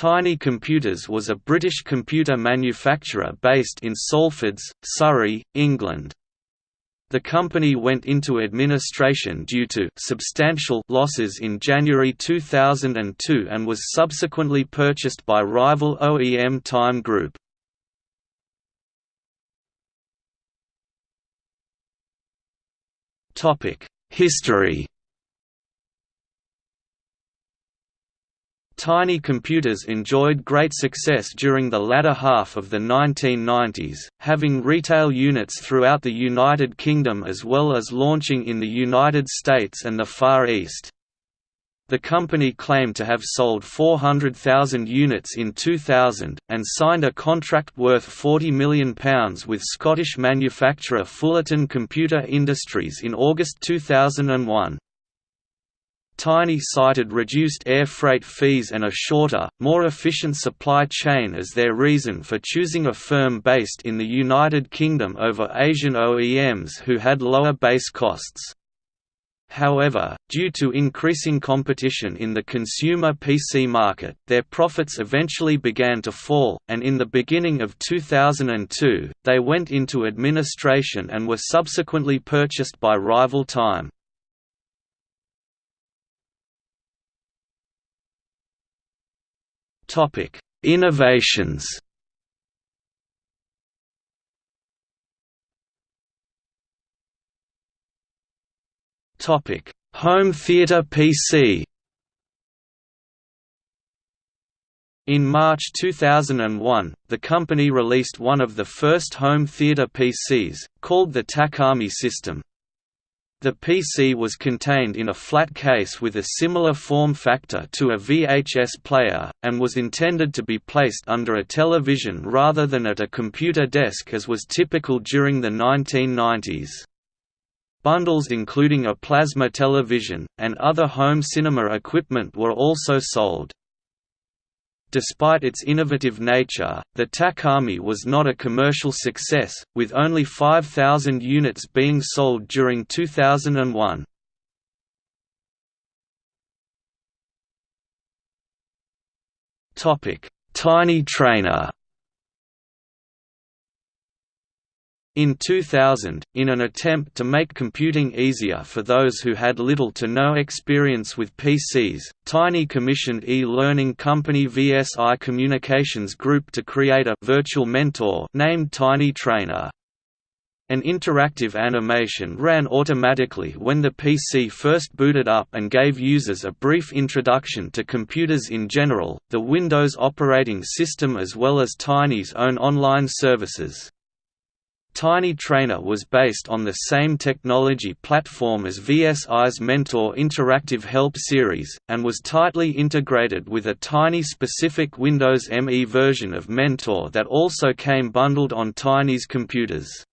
Tiny Computers was a British computer manufacturer based in Salfords, Surrey, England. The company went into administration due to substantial losses in January 2002 and was subsequently purchased by rival OEM Time Group. History Tiny computers enjoyed great success during the latter half of the 1990s, having retail units throughout the United Kingdom as well as launching in the United States and the Far East. The company claimed to have sold 400,000 units in 2000, and signed a contract worth £40 million with Scottish manufacturer Fullarton Computer Industries in August 2001. Tiny cited reduced air freight fees and a shorter, more efficient supply chain as their reason for choosing a firm based in the United Kingdom over Asian OEMs who had lower base costs. However, due to increasing competition in the consumer PC market, their profits eventually began to fall, and in the beginning of 2002, they went into administration and were subsequently purchased by rival Time. Topic: Innovations. Topic: Home theater PC. In March 2001, the company released one of the first home theater PCs, called the Takami system. The PC was contained in a flat case with a similar form factor to a VHS player, and was intended to be placed under a television rather than at a computer desk as was typical during the 1990s. Bundles including a plasma television, and other home cinema equipment were also sold. Despite its innovative nature, the Takami was not a commercial success, with only 5,000 units being sold during 2001. Tiny Trainer In 2000, in an attempt to make computing easier for those who had little to no experience with PCs, Tiny commissioned e-learning company VSI Communications Group to create a virtual mentor named Tiny Trainer. An interactive animation ran automatically when the PC first booted up and gave users a brief introduction to computers in general, the Windows operating system as well as Tiny's own online services. Tiny Trainer was based on the same technology platform as VSI's Mentor interactive help series, and was tightly integrated with a Tiny-specific Windows ME version of Mentor that also came bundled on Tiny's computers.